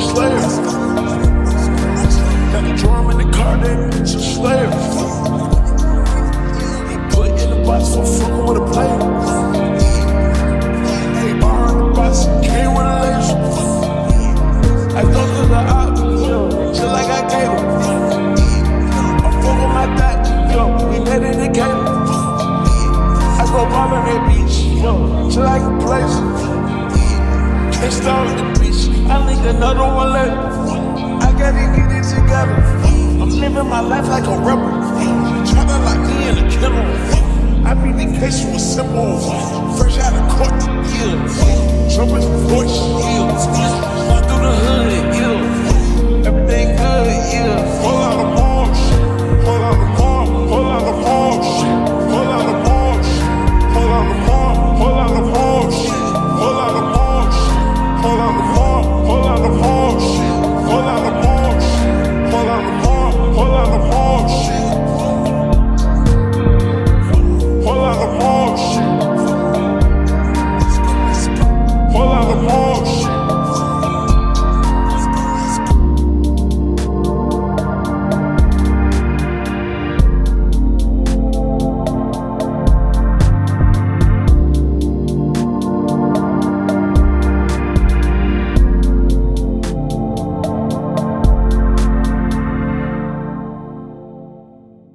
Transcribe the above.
joined Slayer. Got the drum in the car, that bitch a Slayer. He put in the box for fucking with a player. Hey, the box, with a. I just like I gave him. I'm my yo, we. I go that beach, yo, just like a place. Can't start the beach, I need another one later. I gotta get it together. I'm living my life like a rebel. Tryna lock me in a kennel. I beat the case with simple. Fresh out of court, yeah.